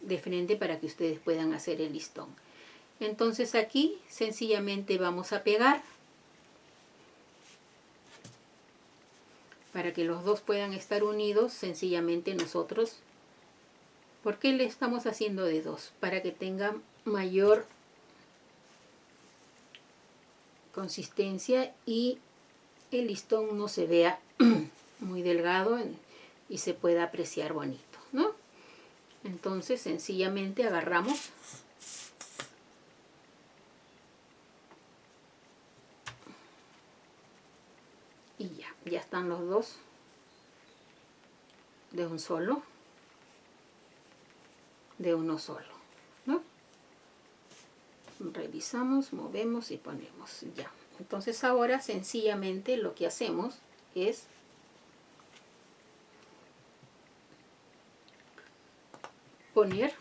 de frente para que ustedes puedan hacer el listón. Entonces aquí sencillamente vamos a pegar para que los dos puedan estar unidos, sencillamente nosotros, ¿por qué le estamos haciendo de dos? Para que tenga mayor consistencia y el listón no se vea muy delgado y se pueda apreciar bonito, ¿no? Entonces sencillamente agarramos y ya, ya están los dos de un solo, de uno solo, ¿no? Revisamos, movemos y ponemos ya. Entonces ahora sencillamente lo que hacemos es poner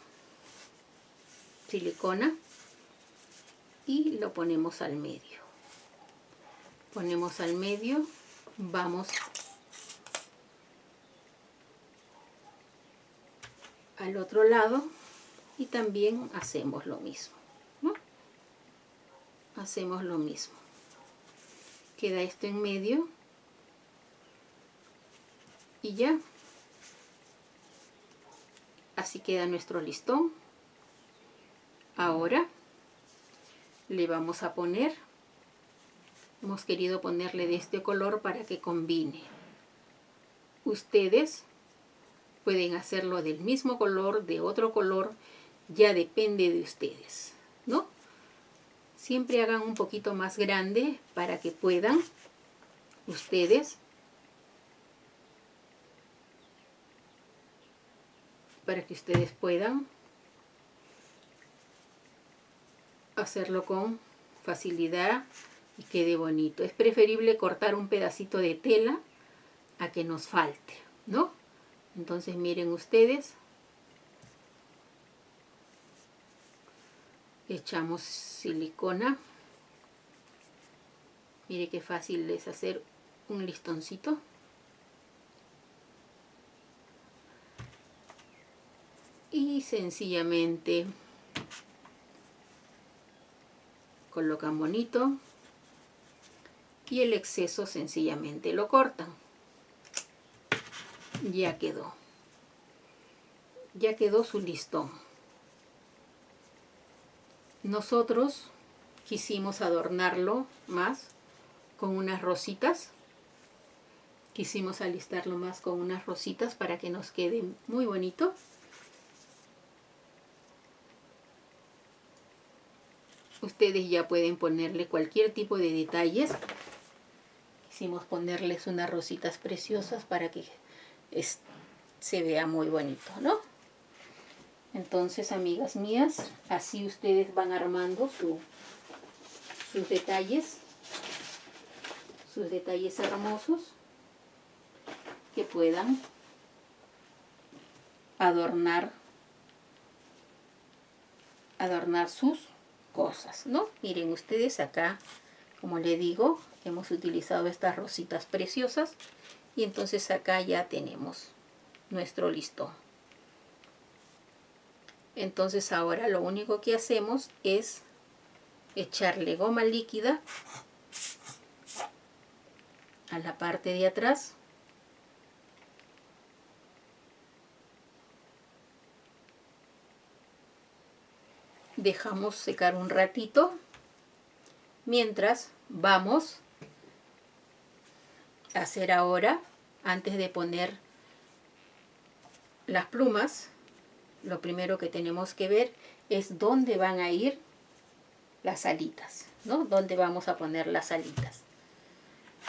silicona y lo ponemos al medio. Ponemos al medio, vamos al otro lado y también hacemos lo mismo. Hacemos lo mismo. Queda esto en medio y ya Así queda nuestro listón. Ahora le vamos a poner, hemos querido ponerle de este color para que combine. Ustedes pueden hacerlo del mismo color, de otro color, ya depende de ustedes, ¿no? Siempre hagan un poquito más grande para que puedan ustedes para que ustedes puedan hacerlo con facilidad y quede bonito. Es preferible cortar un pedacito de tela a que nos falte, ¿no? Entonces miren ustedes, echamos silicona. Mire qué fácil es hacer un listoncito. Y sencillamente colocan bonito y el exceso sencillamente lo cortan. Ya quedó. Ya quedó su listón. Nosotros quisimos adornarlo más con unas rositas. Quisimos alistarlo más con unas rositas para que nos quede muy bonito ustedes ya pueden ponerle cualquier tipo de detalles quisimos ponerles unas rositas preciosas para que se vea muy bonito ¿no? entonces amigas mías así ustedes van armando sus detalles sus detalles hermosos que puedan adornar adornar sus ¿no? Miren ustedes acá, como le digo, hemos utilizado estas rositas preciosas y entonces acá ya tenemos nuestro listón. Entonces ahora lo único que hacemos es echarle goma líquida a la parte de atrás dejamos secar un ratito mientras vamos a hacer ahora antes de poner las plumas lo primero que tenemos que ver es dónde van a ir las alitas ¿no? dónde vamos a poner las alitas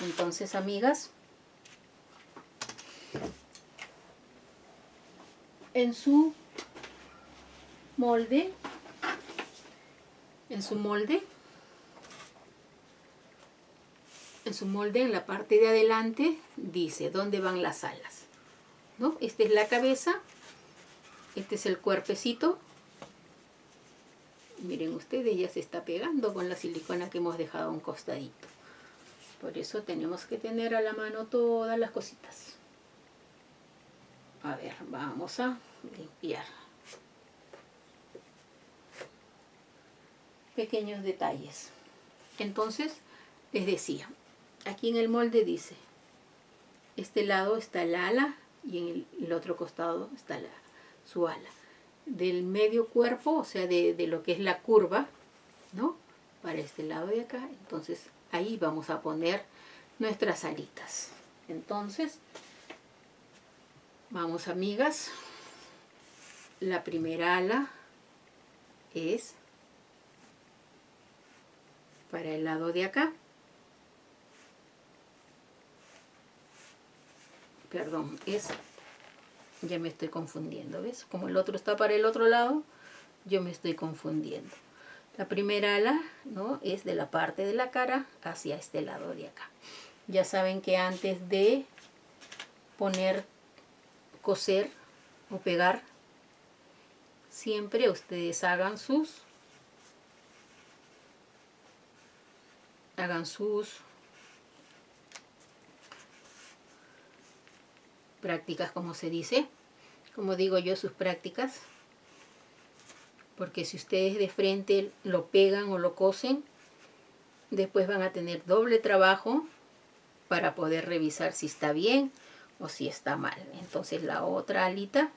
entonces amigas en su molde en su molde. En su molde en la parte de adelante dice dónde van las alas ¿no? esta es la cabeza. Este es el cuerpecito. Miren ustedes ya se está pegando con la silicona que hemos dejado a un costadito. Por eso tenemos que tener a la mano todas las cositas. A ver, vamos a limpiar. Pequeños detalles. Entonces, les decía, aquí en el molde dice, este lado está el ala y en el, otro costado está la, su ala. Del medio cuerpo, o sea, de, de lo que es la curva, ¿no? Para este lado de acá, entonces ahí vamos a poner nuestras alitas. Entonces, vamos amigas, la primera ala es para el lado de acá. Perdón, es, ya me estoy confundiendo, ¿ves? Como el otro está para el otro lado, yo me estoy confundiendo. La primera ala ¿no? es de la parte de la cara hacia este lado de acá. Ya saben que antes de poner, coser o pegar, siempre ustedes hagan sus hagan sus prácticas como se dice. Como digo yo sus prácticas. Porque si ustedes de frente lo pegan o lo cosen, después van a tener doble trabajo para poder revisar si está bien o si está mal. Entonces la otra alita,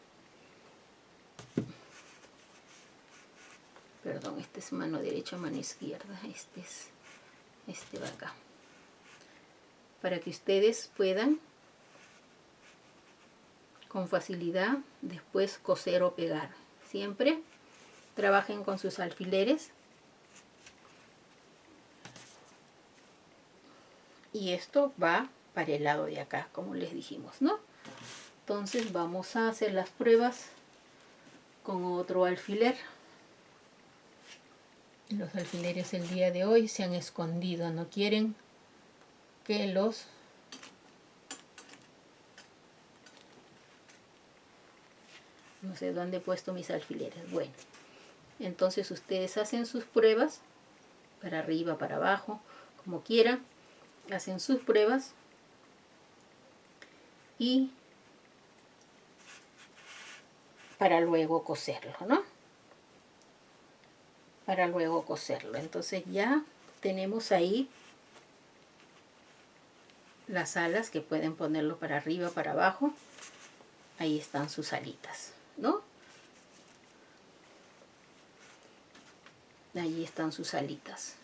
perdón, este es mano derecha, mano izquierda, este es, este va acá. Para que ustedes puedan con facilidad después coser o pegar. Siempre trabajen con sus alfileres y esto va para el lado de acá como les dijimos no entonces vamos a hacer las pruebas con otro alfiler los alfileres el día de hoy se han escondido no quieren que los no sé dónde he puesto mis alfileres bueno entonces ustedes hacen sus pruebas, para arriba, para abajo, como quieran. Hacen sus pruebas. Y para luego coserlo, ¿no? Para luego coserlo. Entonces ya tenemos ahí las alas que pueden ponerlo para arriba, para abajo. Ahí están sus alitas, ¿no? Allí están sus alitas.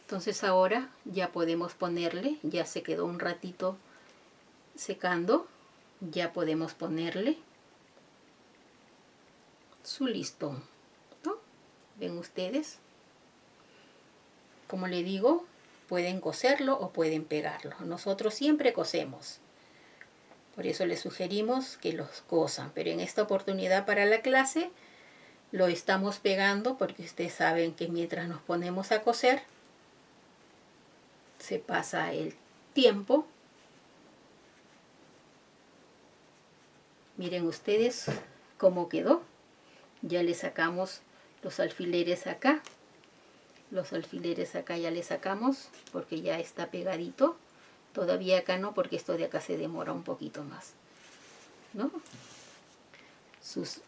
Entonces ahora ya podemos ponerle, ya se quedó un ratito secando, ya podemos ponerle su listón. ¿Ven ustedes? Como le digo, pueden coserlo o pueden pegarlo. Nosotros siempre cosemos. Por eso les sugerimos que los cosan. Pero en esta oportunidad para la clase lo estamos pegando porque ustedes saben que mientras nos ponemos a coser se pasa el tiempo miren ustedes cómo quedó ya le sacamos los alfileres acá los alfileres acá ya le sacamos porque ya está pegadito todavía acá no porque esto de acá se demora un poquito más ¿no? sus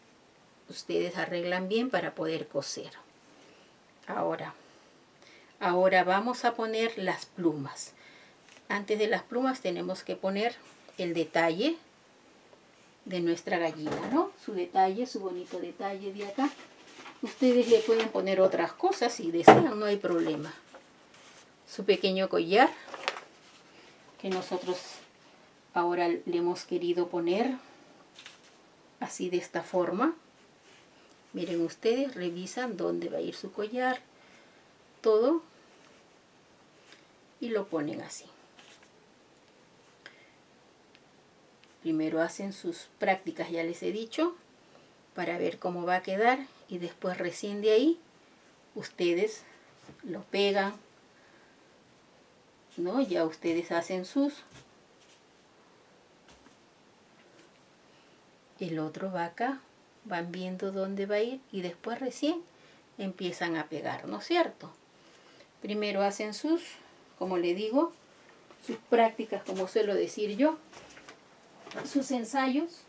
ustedes arreglan bien para poder coser. Ahora, ahora vamos a poner las plumas. Antes de las plumas tenemos que poner el detalle de nuestra gallina, ¿no? Su detalle, su bonito detalle de acá. Ustedes le pueden poner otras cosas si desean, no hay problema. Su pequeño collar, que nosotros ahora le hemos querido poner así de esta forma. Miren ustedes, revisan dónde va a ir su collar, todo, y lo ponen así. Primero hacen sus prácticas, ya les he dicho, para ver cómo va a quedar y después recién de ahí ustedes lo pegan, ¿no? Ya ustedes hacen sus. El otro va acá van viendo dónde va a ir y después recién empiezan a pegar, ¿no es cierto? Primero hacen sus, como le digo, sus prácticas, como suelo decir yo, sus ensayos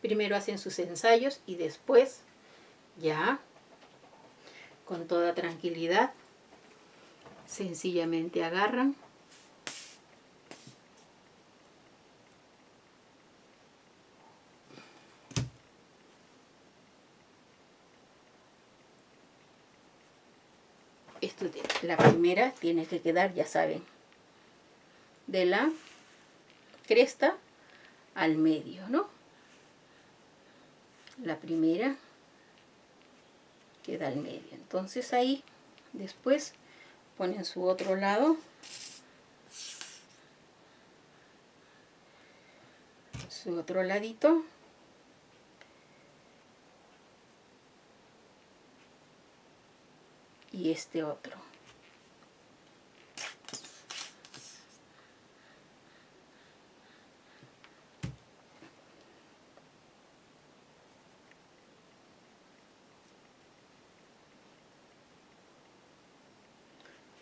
Primero hacen sus ensayos y después ya con toda tranquilidad sencillamente agarran. Esto la primera tiene que quedar ya saben de la cresta al medio no la primera queda al medio. Entonces ahí después ponen su otro lado. Su otro ladito. Y este otro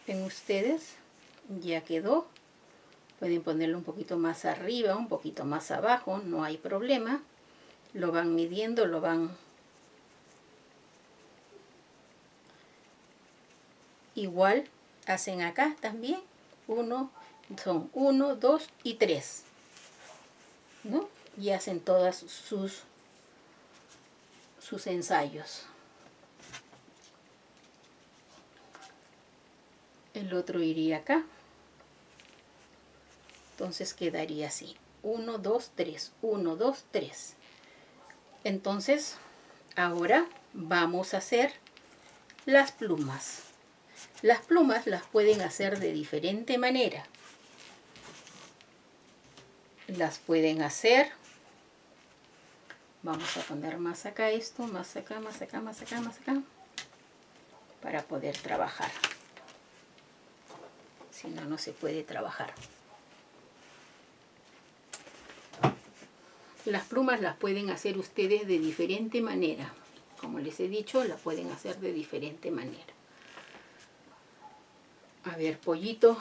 ven ustedes ya quedó. Pueden ponerlo un poquito más arriba un poquito más abajo no hay problema. Lo van midiendo lo van igual hacen acá también. Uno son uno dos y tres ¿no? y hacen todas sus sus ensayos el otro iría acá. Entonces quedaría así. 1 2 3 1 2 3 entonces ahora vamos a hacer las plumas. Las plumas las pueden hacer de diferente manera. Las pueden hacer vamos a poner más acá esto más acá más acá más acá más acá para poder trabajar si no, no se puede trabajar. Las plumas las pueden hacer ustedes de diferente manera. Como les he dicho, las pueden hacer de diferente manera. A ver, pollito,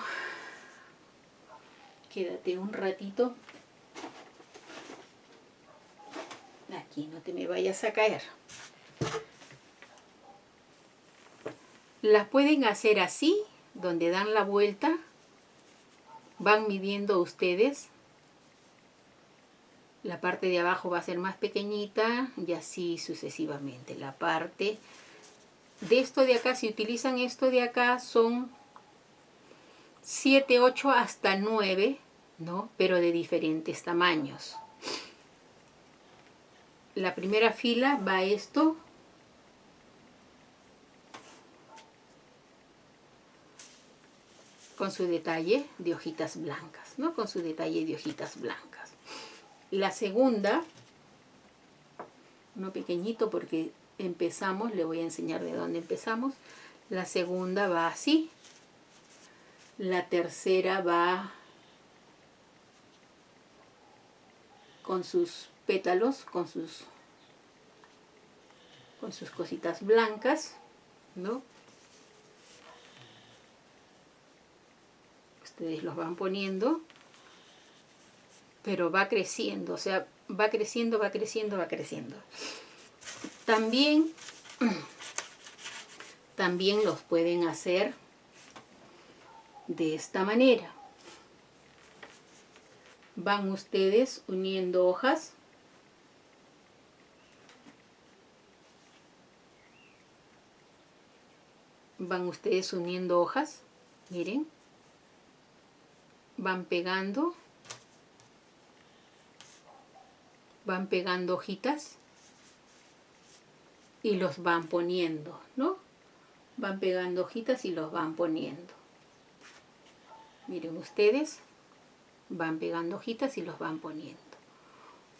quédate un ratito. Aquí no te me vayas a caer. Las pueden hacer así donde dan la vuelta, van midiendo ustedes. La parte de abajo va a ser más pequeñita y así sucesivamente. La parte de esto de acá, si utilizan esto de acá, son 7, 8 hasta 9, ¿no? Pero de diferentes tamaños. La primera fila va esto, con su detalle de hojitas blancas, ¿no? Con su detalle de hojitas blancas. La segunda, uno pequeñito porque empezamos, le voy a enseñar de dónde empezamos. La segunda va así. La tercera va con sus pétalos, con sus, con sus cositas blancas, ¿no? Ustedes los van poniendo, pero va creciendo, o sea, va creciendo, va creciendo, va creciendo. También, también los pueden hacer de esta manera. Van ustedes uniendo hojas van ustedes uniendo hojas, miren, van pegando, van pegando hojitas y los van poniendo, ¿no? Van pegando hojitas y los van poniendo. Miren ustedes, van pegando hojitas y los van poniendo.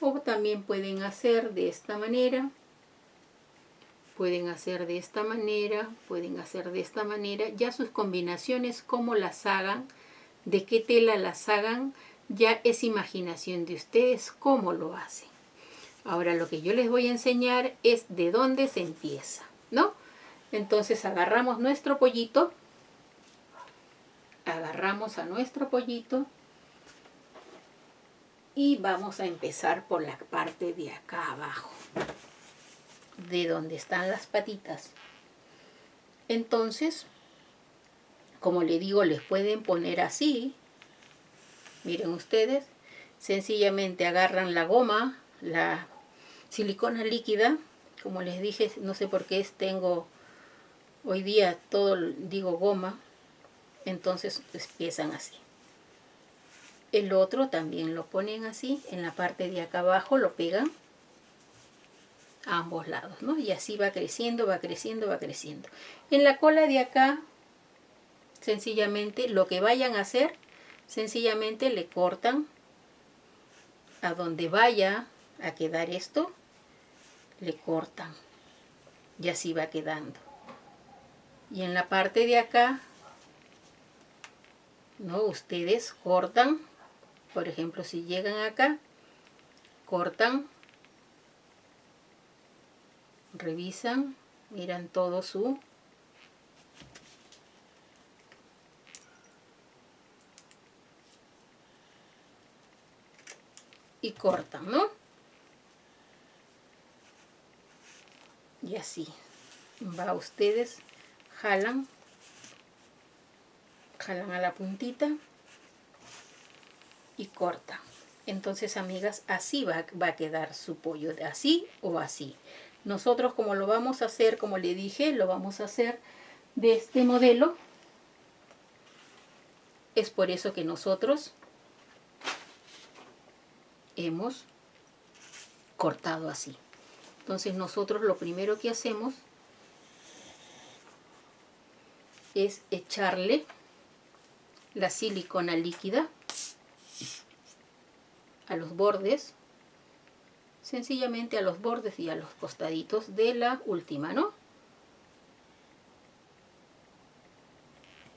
O también pueden hacer de esta manera, pueden hacer de esta manera, pueden hacer de esta manera, ya sus combinaciones, como las hagan, de qué tela las hagan, ya es imaginación de ustedes cómo lo hacen. Ahora lo que yo les voy a enseñar es de dónde se empieza, ¿no? Entonces agarramos nuestro pollito, agarramos a nuestro pollito, Y vamos a empezar por la parte de acá abajo, de donde están las patitas. Entonces, como le digo, les pueden poner así. Miren ustedes, sencillamente agarran la goma, la silicona líquida, como les dije, no sé por qué tengo hoy día todo, digo goma, entonces empiezan así. El otro también lo ponen así, en la parte de acá abajo lo pegan a ambos lados, ¿no? Y así va creciendo, va creciendo, va creciendo. En la cola de acá, sencillamente, lo que vayan a hacer, sencillamente le cortan a donde vaya a quedar esto, le cortan. Y así va quedando. Y en la parte de acá, ¿no? Ustedes cortan, por ejemplo, si llegan acá, cortan revisan, miran todo su y cortan, ¿no? Y así va ustedes, jalan, jalan a la puntita y cortan. Entonces, amigas, así va, va a quedar su pollo, así o así. Nosotros como lo vamos a hacer, como le dije, lo vamos a hacer de este modelo. Es por eso que nosotros hemos cortado así. Entonces nosotros lo primero que hacemos es echarle la silicona líquida a los bordes sencillamente a los bordes y a los costaditos de la última, ¿no?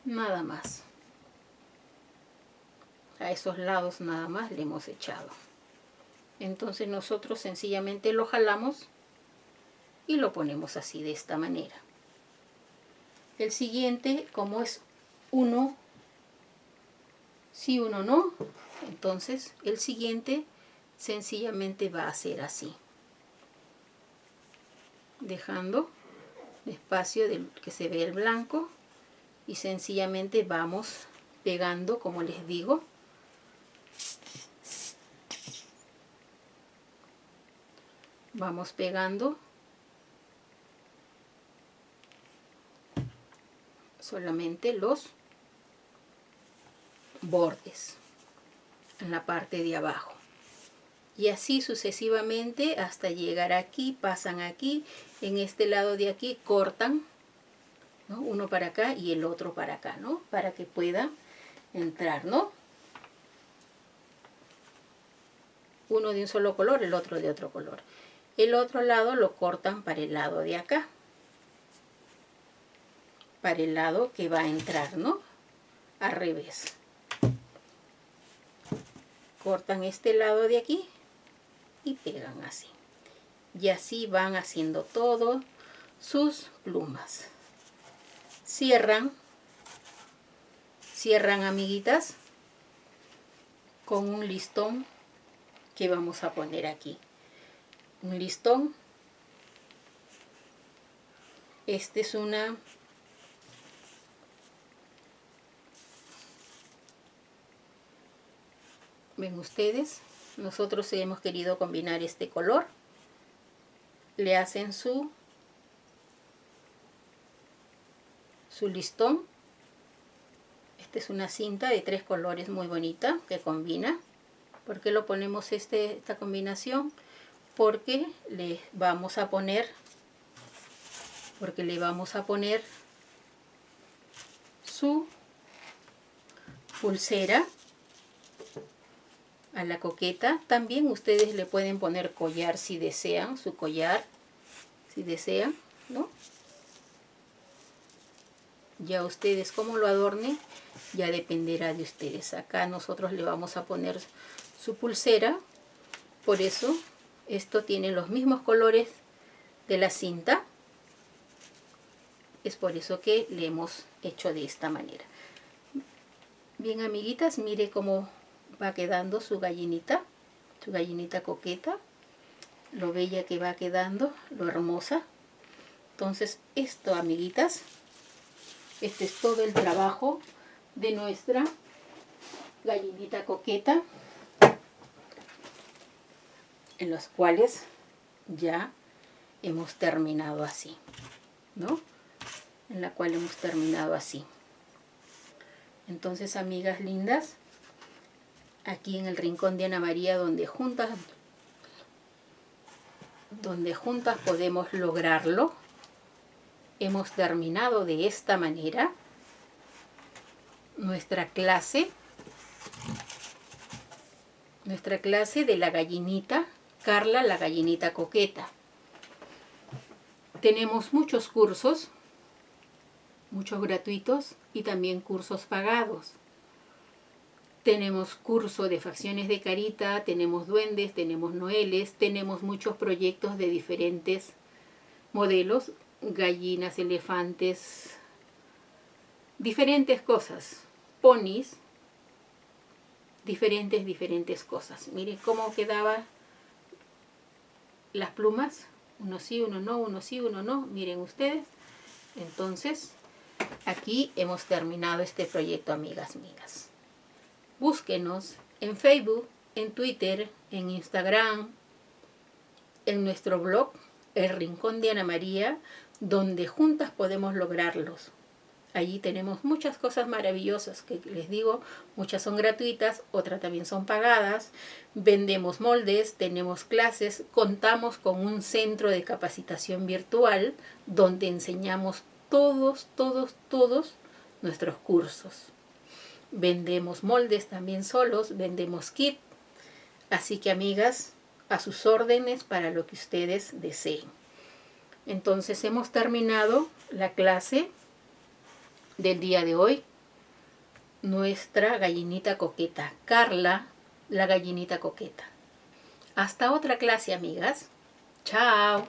Nada más. A esos lados nada más le hemos echado. Entonces nosotros sencillamente lo jalamos y lo ponemos así de esta manera. El siguiente, como es uno, si uno no, entonces el siguiente sencillamente va a ser así dejando espacio de que se ve el blanco y sencillamente vamos pegando como les digo vamos pegando solamente los bordes en la parte de abajo y así sucesivamente hasta llegar aquí, pasan aquí, en este lado de aquí cortan, uno para acá y el otro para acá, ¿no? Para que pueda entrar, ¿no? Uno de un solo color, el otro de otro color. El otro lado lo cortan para el lado de acá. Para el lado que va a entrar, ¿no? Al revés. Cortan este lado de aquí y pegan así. Y así van haciendo todo sus plumas. Cierran, cierran amiguitas con un listón que vamos a poner aquí. Un listón. Este es una ven ustedes nosotros hemos querido combinar este color le hacen su su listón esta es una cinta de tres colores muy bonita que combina ¿por qué lo ponemos este, esta combinación? Porque le vamos a poner porque le vamos a poner su pulsera a la coqueta. También ustedes le pueden poner collar si desean, su collar, si desean, ¿no? Ya ustedes cómo lo adornen, ya dependerá de ustedes. Acá nosotros le vamos a poner su pulsera, por eso esto tiene los mismos colores de la cinta. Es por eso que le hemos hecho de esta manera. Bien amiguitas, mire cómo va quedando su gallinita. su gallinita coqueta, lo bella que va quedando, lo hermosa. Entonces esto, amiguitas, este es todo el trabajo de nuestra gallinita coqueta, en los cuales ya hemos terminado así, ¿no? En la cual hemos terminado así. Entonces, amigas lindas, aquí en el rincón de Ana María, donde juntas, donde juntas podemos lograrlo, hemos terminado de esta manera nuestra clase, nuestra clase de la gallinita, Carla la gallinita coqueta. Tenemos muchos cursos, muchos gratuitos y también cursos pagados. Tenemos curso de facciones de carita, tenemos duendes, tenemos noeles, tenemos muchos proyectos de diferentes modelos, gallinas, elefantes, diferentes cosas, ponis, diferentes, diferentes cosas. Miren cómo quedaba las plumas, uno sí, uno no, uno sí, uno no, miren ustedes. Entonces, aquí hemos terminado este proyecto, amigas mías. Búsquenos en Facebook, en Twitter, en Instagram, en nuestro blog, El Rincón de Ana María, donde juntas podemos lograrlos. Allí tenemos muchas cosas maravillosas que les digo, muchas son gratuitas, otras también son pagadas. Vendemos moldes, tenemos clases, contamos con un centro de capacitación virtual donde enseñamos todos, todos, todos nuestros cursos. Vendemos moldes también solos, vendemos kit. Así que amigas, a sus órdenes para lo que ustedes deseen. Entonces hemos terminado la clase del día de hoy. Nuestra gallinita coqueta, Carla, la gallinita coqueta. Hasta otra clase, amigas. Chao.